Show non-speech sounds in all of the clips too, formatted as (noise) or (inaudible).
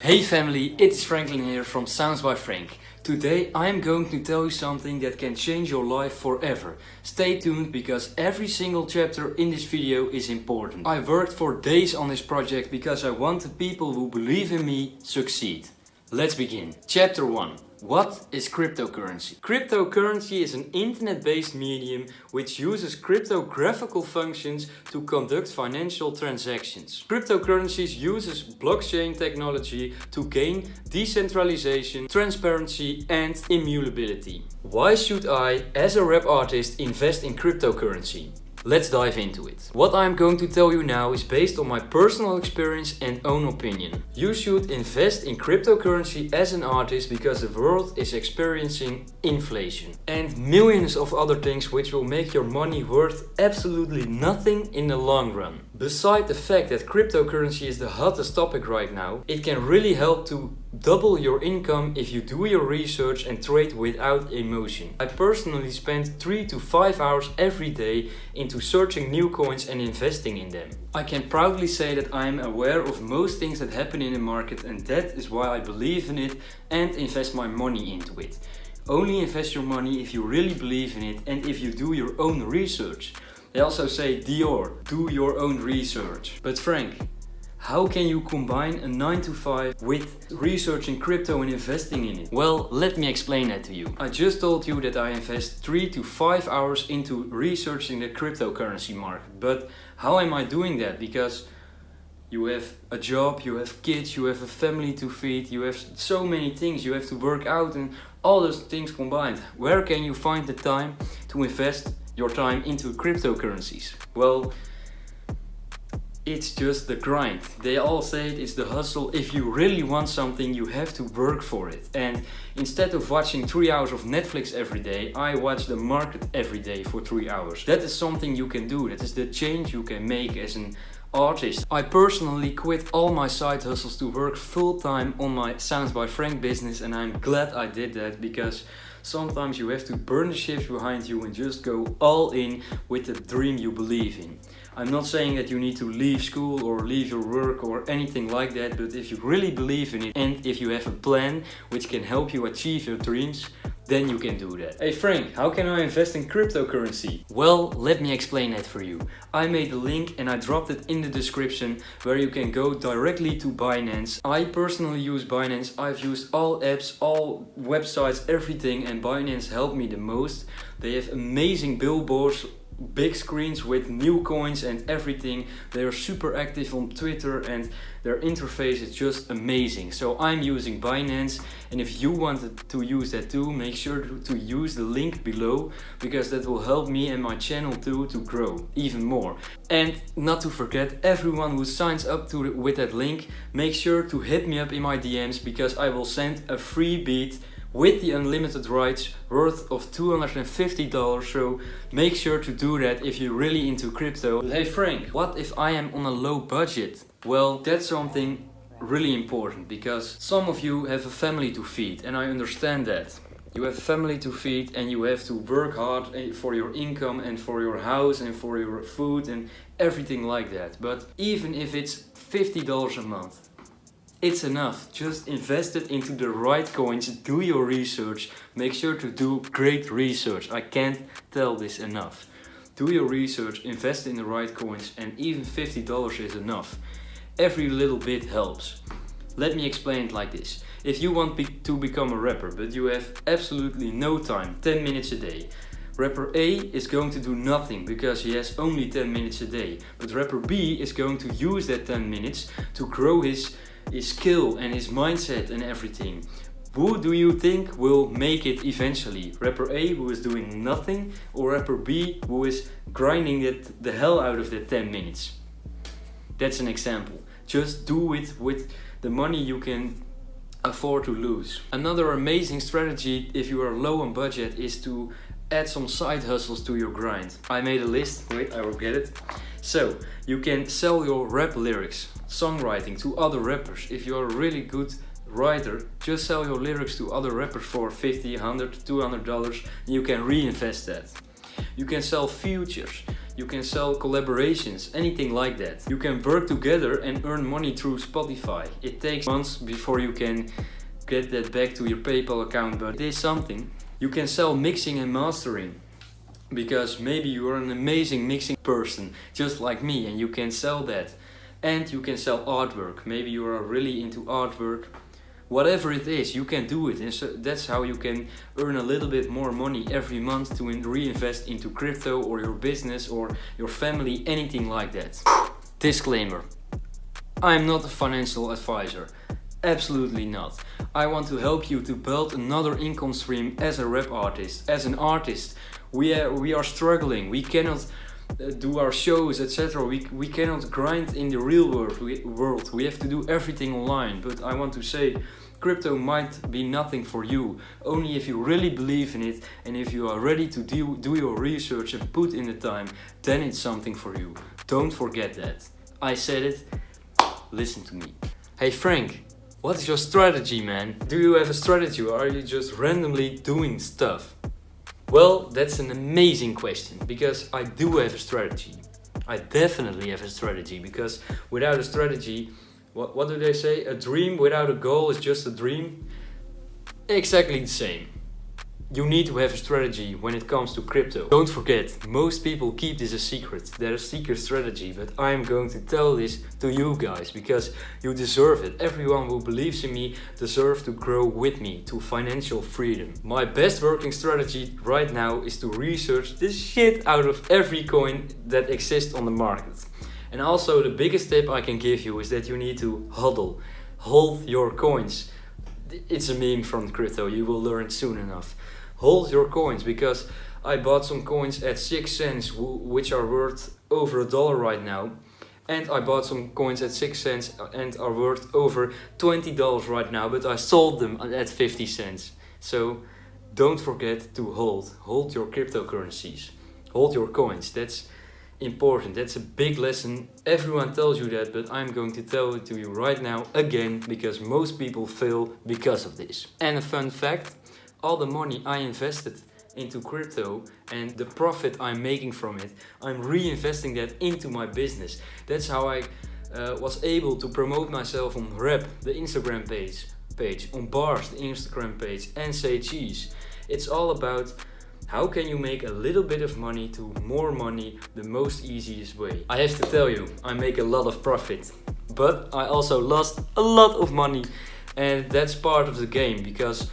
Hey family, it's Franklin here from Sounds by Frank. Today I am going to tell you something that can change your life forever. Stay tuned because every single chapter in this video is important. I worked for days on this project because I want the people who believe in me to succeed. Let's begin. Chapter 1. What is cryptocurrency? Cryptocurrency is an internet-based medium which uses cryptographical functions to conduct financial transactions. Cryptocurrencies uses blockchain technology to gain decentralization, transparency and immutability. Why should I, as a rap artist, invest in cryptocurrency? Let's dive into it. What I'm going to tell you now is based on my personal experience and own opinion. You should invest in cryptocurrency as an artist because the world is experiencing inflation and millions of other things which will make your money worth absolutely nothing in the long run. Beside the fact that cryptocurrency is the hottest topic right now, it can really help to double your income if you do your research and trade without emotion. I personally spend 3 to 5 hours every day into searching new coins and investing in them. I can proudly say that I am aware of most things that happen in the market and that is why I believe in it and invest my money into it. Only invest your money if you really believe in it and if you do your own research. They also say DYOR, do your own research. But Frank, how can you combine a 9 to 5 with researching crypto and investing in it? Well, let me explain that to you. I just told you that I invest 3 to 5 hours into researching the cryptocurrency market. But how am I doing that? Because you have a job, you have kids, you have a family to feed, you have so many things, you have to work out and all those things combined. Where can you find the time to invest your time into cryptocurrencies? Well, it's just the grind. They all say it is the hustle. If you really want something, you have to work for it. And instead of watching three hours of Netflix every day, I watch the market every day for three hours. That is something you can do. That is the change you can make as an artist. I personally quit all my side hustles to work full time on my Sounds by Frank business and I'm glad I did that because sometimes you have to burn the ships behind you and just go all in with the dream you believe in. I'm not saying that you need to leave school or leave your work or anything like that, but if you really believe in it and if you have a plan which can help you achieve your dreams, then you can do that. Hey Frank, how can I invest in cryptocurrency? Well, let me explain that for you. I made a link and I dropped it in the description where you can go directly to Binance. I personally use Binance. I've used all apps, all websites, everything and Binance helped me the most. They have amazing billboards big screens with new coins and everything. They are super active on Twitter and their interface is just amazing. So I'm using Binance and if you wanted to use that too, make sure to use the link below because that will help me and my channel too to grow even more. And not to forget, everyone who signs up to with that link, make sure to hit me up in my DMs because I will send a free beat with the unlimited rights worth of $250 so make sure to do that if you're really into crypto. Hey Frank, what if I am on a low budget? Well, that's something really important because some of you have a family to feed and I understand that. You have family to feed and you have to work hard eh, for your income and for your house and for your food and everything like that. But even if it's $50 a month, it's enough. Just invest it into the right coins, do your research, make sure to do great research. I can't tell this enough. Do your research, invest in the right coins and even $50 is enough. Every little bit helps. Let me explain it like this. If you want be to become a rapper but you have absolutely no time, 10 minutes a day, Rapper A is going to do nothing because he has only 10 minutes a day. But rapper B is going to use that 10 minutes to grow his his skill and his mindset and everything. Who do you think will make it eventually? Rapper A who is doing nothing or rapper B who is grinding it the hell out of the 10 minutes? That's an example. Just do it with the money you can afford to lose. Another amazing strategy if you are low on budget is to add some side hustles to your grind. I made a list, wait I will get it. So you can sell your rap lyrics songwriting to other rappers. If you're a really good writer, just sell your lyrics to other rappers for 50, 100, 200 dollars and you can reinvest that. You can sell futures. You can sell collaborations, anything like that. You can work together and earn money through Spotify. It takes months before you can get that back to your PayPal account, but it is something. You can sell mixing and mastering because maybe you are an amazing mixing person just like me and you can sell that. And you can sell artwork. Maybe you are really into artwork. Whatever it is you can do it. And so that's how you can earn a little bit more money every month to reinvest into crypto or your business or your family anything like that. Disclaimer. I am not a financial advisor. Absolutely not. I want to help you to build another income stream as a rap artist as an artist we are, we are struggling. We cannot uh, do our shows etc we, we cannot grind in the real world. We, world. We have to do everything online. But i want to say crypto might be nothing for you. Only if you really believe in it and if you are ready to do, do your research and put in the time then it's something for you. Don't forget that. I said it. Listen to me. Hey frank what is your strategy man? Do you have a strategy or are you just randomly doing stuff well, that's an amazing question because I do have a strategy. I definitely have a strategy because without a strategy, what, what do they say? A dream without a goal is just a dream. Exactly the same you need to have a strategy when it comes to crypto. Don't forget, most people keep this a secret. They're a secret strategy, but I'm going to tell this to you guys because you deserve it. Everyone who believes in me deserves to grow with me to financial freedom. My best working strategy right now is to research the shit out of every coin that exists on the market. And also the biggest tip I can give you is that you need to hodl, Hold your coins. It's a meme from crypto, you will learn soon enough hold your coins because I bought some coins at 6 cents which are worth over a dollar right now and I bought some coins at 6 cents uh, and are worth over $20 right now but I sold them at 50 cents. So don't forget to hold hold your cryptocurrencies hold your coins. That's important. That's a big lesson. Everyone tells you that but I'm going to tell it to you right now again because most people fail because of this. And a fun fact all the money I invested into crypto and the profit I'm making from it, I'm reinvesting that into my business. That's how I uh, was able to promote myself on Rep, the Instagram page, page, on Bars, the Instagram page, and Say Cheese. It's all about how can you make a little bit of money to more money the most easiest way. I have to tell you, I make a lot of profit, but I also lost a lot of money and that's part of the game because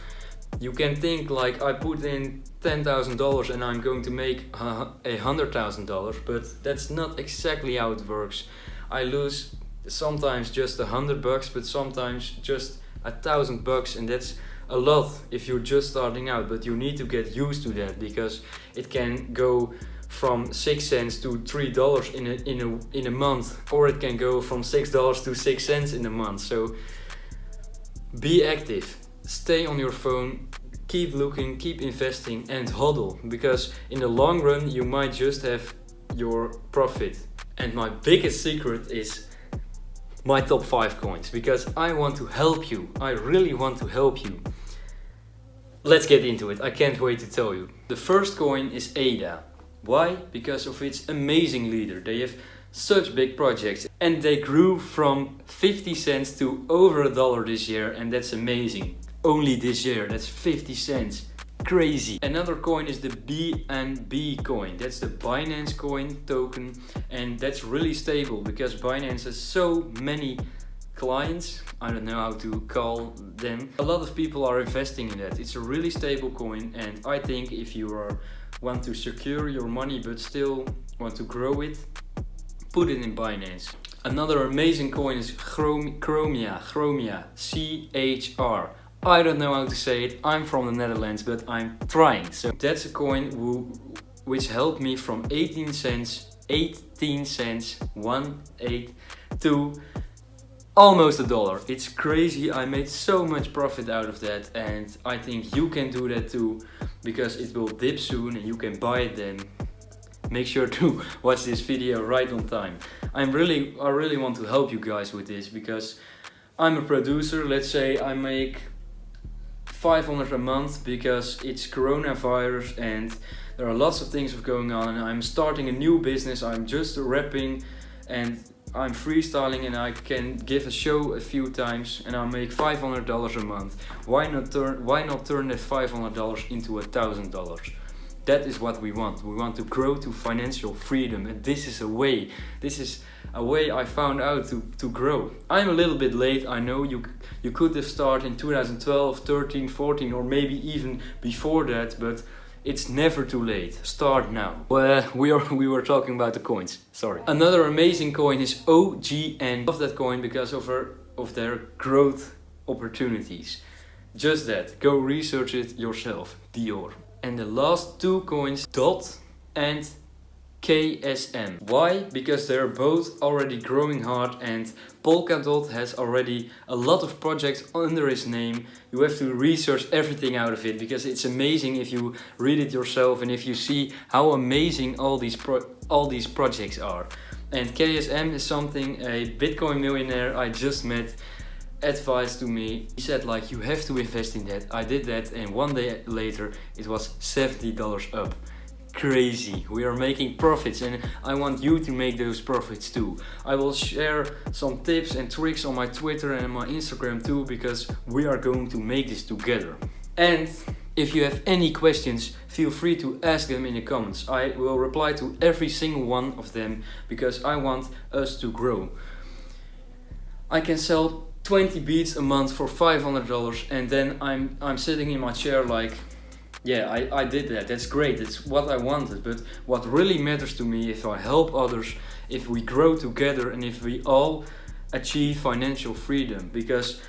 you can think like I put in $10,000 and I'm going to make a $100,000 but that's not exactly how it works. I lose sometimes just a hundred bucks but sometimes just a thousand bucks and that's a lot if you're just starting out but you need to get used to that because it can go from six cents to three dollars in a in a in a month or it can go from six dollars to six cents in a month so be active stay on your phone, keep looking, keep investing and hodl because in the long run you might just have your profit. And my biggest secret is my top 5 coins because I want to help you. I really want to help you. Let's get into it. I can't wait to tell you. The first coin is ADA. Why? Because of its amazing leader. They have such big projects and they grew from 50 cents to over a dollar this year and that's amazing only this year. That's 50 cents. Crazy. Another coin is the BNB coin. That's the Binance coin token and that's really stable because Binance has so many clients. I don't know how to call them. A lot of people are investing in that. It's a really stable coin and I think if you are want to secure your money but still want to grow it, put it in Binance. Another amazing coin is Chromia, Chromia, C-H-R. I don't know how to say it. I'm from the Netherlands, but I'm trying. So that's a coin who, which helped me from 18 cents, 18 cents, 1 8 to almost a dollar. It's crazy. I made so much profit out of that and I think you can do that too because it will dip soon and you can buy it then. Make sure to (laughs) watch this video right on time. I'm really, I really want to help you guys with this because I'm a producer. Let's say I make 500 a month because it's coronavirus and there are lots of things going on and I'm starting a new business. I'm just rapping and I'm freestyling and I can give a show a few times and I'll make $500 a month. Why not turn why not turn that $500 into a thousand dollars? That is what we want. We want to grow to financial freedom and this is a way. This is a way I found out to, to grow. I'm a little bit late, I know you you could have started in 2012, 13, 14 or maybe even before that, but it's never too late. Start now. Well, (laughs) we are we were talking about the coins. Sorry. Another amazing coin is OGN. Love that coin because of her of their growth opportunities. Just that. Go research it yourself. DYOR. And the last two coins, DOT and KSM. Why? Because they're both already growing hard and Polkadot has already a lot of projects under his name. You have to research everything out of it because it's amazing if you read it yourself and if you see how amazing all these all these projects are. And KSM is something a Bitcoin millionaire I just met advised to me. He said like you have to invest in that. I did that and one day later it was $70 up crazy. We are making profits and I want you to make those profits too. I will share some tips and tricks on my Twitter and my Instagram too because we are going to make this together. And if you have any questions, feel free to ask them in the comments. I will reply to every single one of them because I want us to grow. I can sell 20 beats a month for $500 and then I'm, I'm sitting in my chair like yeah, I, I did that. That's great. It's what I wanted. But what really matters to me if I help others, if we grow together and if we all achieve financial freedom. Because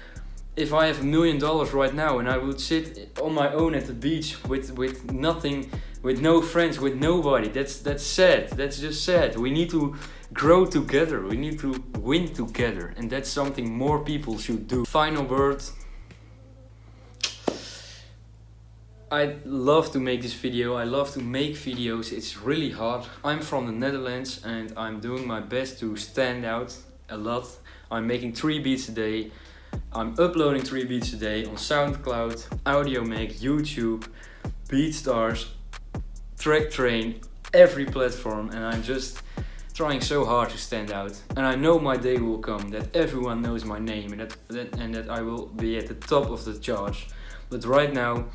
if I have a million dollars right now and I would sit on my own at the beach with, with nothing, with no friends, with nobody, that's, that's sad. That's just sad. We need to grow together. We need to win together. And that's something more people should do. Final word. I love to make this video, I love to make videos, it's really hard. I'm from the Netherlands and I'm doing my best to stand out a lot. I'm making 3 beats a day, I'm uploading 3 beats a day on SoundCloud, Audiomack, YouTube, BeatStars, TrakTrain, every platform and I'm just trying so hard to stand out. And I know my day will come that everyone knows my name and that, and that I will be at the top of the charts. But right now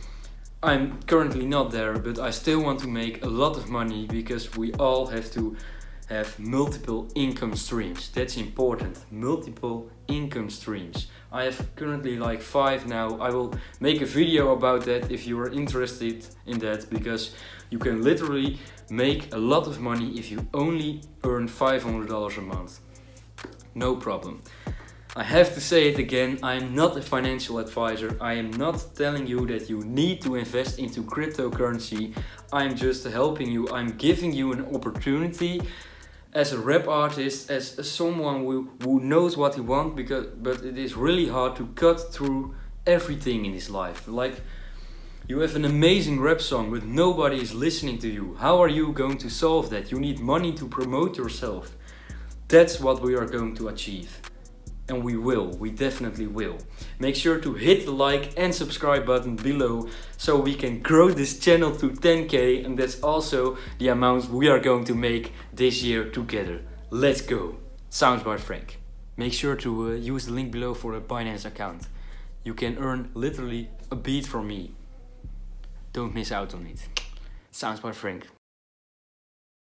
I'm currently not there, but I still want to make a lot of money because we all have to have multiple income streams. That's important. Multiple income streams. I have currently like five now. I will make a video about that if you are interested in that because you can literally make a lot of money if you only earn $500 a month. No problem. I have to say it again, I am not a financial advisor. I am not telling you that you need to invest into cryptocurrency. I'm just helping you. I'm giving you an opportunity as a rap artist, as someone who, who knows what he wants, because but it is really hard to cut through everything in his life. Like you have an amazing rap song but nobody is listening to you. How are you going to solve that? You need money to promote yourself. That's what we are going to achieve and we will, we definitely will. Make sure to hit the like and subscribe button below so we can grow this channel to 10k and that's also the amount we are going to make this year together. Let's go! Sounds by Frank. Make sure to uh, use the link below for a Binance account. You can earn literally a beat from me. Don't miss out on it. Sounds by Frank.